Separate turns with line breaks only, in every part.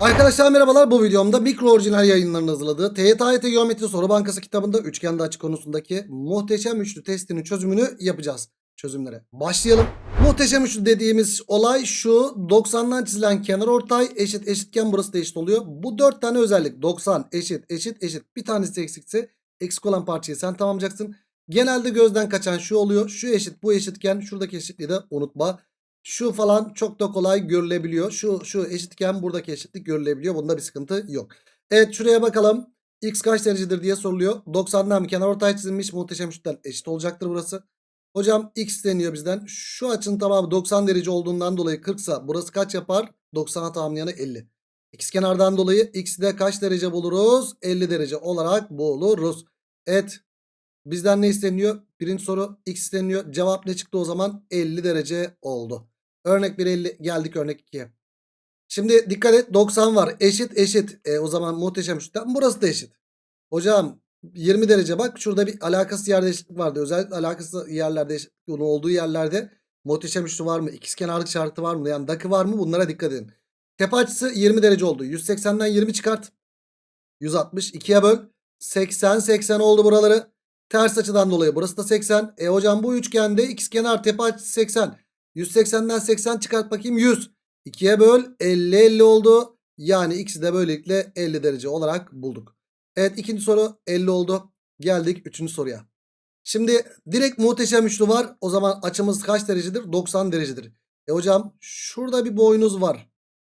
Arkadaşlar merhabalar bu videomda mikro orijinal yayınlarının hazırladığı TYT Geometri Soru Bankası kitabında üçgende açı konusundaki muhteşem üçlü testinin çözümünü yapacağız. Çözümlere başlayalım. Muhteşem üçlü dediğimiz olay şu 90'dan çizilen kenar ortay eşit eşitken burası da eşit oluyor. Bu dört tane özellik 90 eşit eşit eşit bir tanesi eksikse eksik olan parçayı sen tamamlayacaksın. Genelde gözden kaçan şu oluyor şu eşit bu eşitken şuradaki eşitliği de unutma. Şu falan çok da kolay görülebiliyor. Şu şu eşitken buradaki eşitlik görülebiliyor. Bunda bir sıkıntı yok. Evet şuraya bakalım. X kaç derecedir diye soruluyor. 90'dan bir kenar ortay çizilmiş. Muhteşem üçten eşit olacaktır burası. Hocam X deniyor bizden. Şu açının tamamı 90 derece olduğundan dolayı 40 sa burası kaç yapar? 90'a tamamlayanı 50. X kenardan dolayı X'de kaç derece buluruz? 50 derece olarak buluruz. Evet Bizden ne isteniyor? Birinci soru x isteniyor. Cevap ne çıktı o zaman? 50 derece oldu. Örnek 1 50 geldik örnek 2'ye. Şimdi dikkat et 90 var. Eşit eşit. E, o zaman muhteşem üçten burası da eşit. Hocam 20 derece bak şurada bir alakası yerde eşitlik vardı. Özellikle alakası yerlerde eşitlik olduğu yerlerde muhteşem üçlü var mı? İkizkenarlık şartı var mı? Yani dakı var mı? Bunlara dikkat edin. Tepe açısı 20 derece oldu. 180'den 20 çıkart. 160. 2'ye böl. 80 80 oldu buraları. Ters açıdan dolayı burası da 80. E hocam bu üçgende ikizkenar tepe açısı 80. 180'den 80 çıkart bakayım 100. 2'ye böl 50 50 oldu. Yani ikisi de böylelikle 50 derece olarak bulduk. Evet ikinci soru 50 oldu. Geldik üçüncü soruya. Şimdi direkt muhteşem üçlü var. O zaman açımız kaç derecedir? 90 derecedir. E hocam şurada bir boynuz var.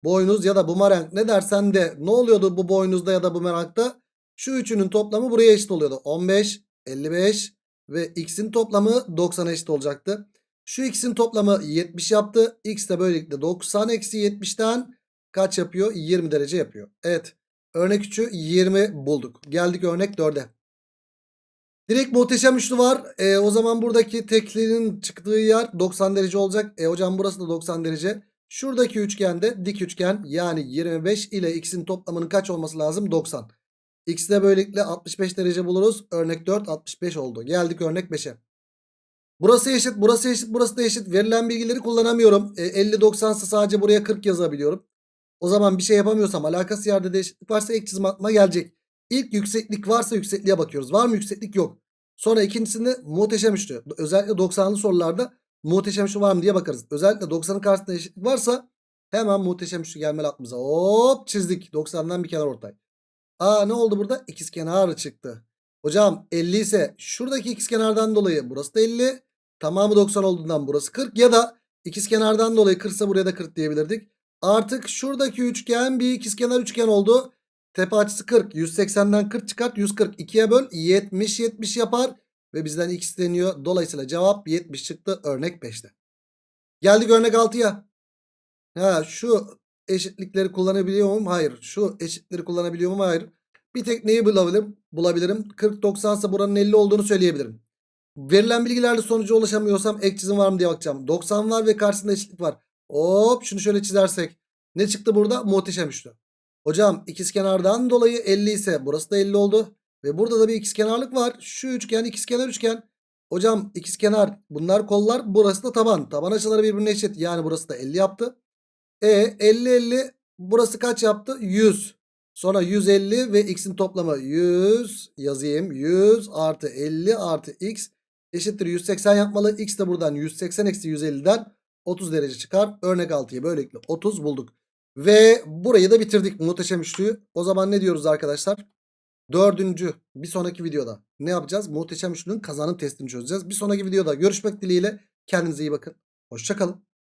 Boynuz ya da bumerang ne dersen de ne oluyordu bu boynuzda ya da bumerangda? Şu üçünün toplamı buraya eşit oluyordu. 15, 55 ve x'in toplamı 90 eşit olacaktı. Şu x'in toplamı 70 yaptı. X de böylelikle 90 eksi 70'ten kaç yapıyor? 20 derece yapıyor. Evet. Örnek 3'ü 20 bulduk. Geldik örnek 4'e. Direkt muhteşem üçlü var. E, o zaman buradaki teklerin çıktığı yer 90 derece olacak. E hocam burası da 90 derece. Şuradaki üçgende dik üçgen yani 25 ile x'in toplamının kaç olması lazım? 90. X'de böylelikle 65 derece buluruz. Örnek 4 65 oldu. Geldik örnek 5'e. Burası eşit, burası eşit, burası da eşit. Verilen bilgileri kullanamıyorum. E, 50 90 ise sadece buraya 40 yazabiliyorum. O zaman bir şey yapamıyorsam alakası yerde de eşitlik varsa ek çizim atma gelecek. İlk yükseklik varsa yüksekliğe bakıyoruz. Var mı yükseklik? Yok. Sonra ikincisinde muhteşem üçlü. Özellikle 90'lı sorularda muhteşem üçlü var mı diye bakarız. Özellikle 90'ın karşısında eşitlik varsa hemen muhteşem üçlü gelmeli aklımıza. Hop çizdik. 90'dan bir kenar ortay. Aa ne oldu burada? İkizkenar çıktı. Hocam 50 ise şuradaki ikizkenardan dolayı burası da 50. Tamamı 90 olduğundan burası 40 ya da ikizkenardan dolayı 40 ise buraya da 40 diyebilirdik. Artık şuradaki üçgen bir ikizkenar üçgen oldu. Tepe açısı 40. 180'den 40 çıkart. 140 2'ye böl. 70 70 yapar. Ve bizden x isteniyor. Dolayısıyla cevap 70 çıktı örnek 5'te. Geldik örnek 6'ya. Ha şu eşitlikleri kullanabiliyor muyum? Hayır. Şu eşitleri kullanabiliyor muyum? Hayır. Bir tek neyi bulabilirim? Bulabilirim. 40-90 ise buranın 50 olduğunu söyleyebilirim. Verilen bilgilerle sonuca ulaşamıyorsam ek çizim var mı diye bakacağım. 90 var ve karşısında eşitlik var. Hop şunu şöyle çizersek. Ne çıktı burada? Muhteşem üçlü. Hocam ikizkenardan dolayı 50 ise burası da 50 oldu. Ve burada da bir ikizkenarlık var. Şu üçgen ikizkenar üçgen. Hocam ikizkenar bunlar kollar burası da taban. Taban açıları birbirine eşit. Yani burası da 50 yaptı. E 50 50 burası kaç yaptı? 100. Sonra 150 ve x'in toplamı 100 yazayım. 100 artı 50 artı x eşittir 180 yapmalı. X de buradan 180 eksi 150'den 30 derece çıkar. Örnek 6'yı böylelikle 30 bulduk. Ve burayı da bitirdik muhteşem üçlüyü. O zaman ne diyoruz arkadaşlar? Dördüncü bir sonraki videoda ne yapacağız? Muhteşem üçlünün kazanım testini çözeceğiz. Bir sonraki videoda görüşmek dileğiyle. Kendinize iyi bakın. Hoşçakalın.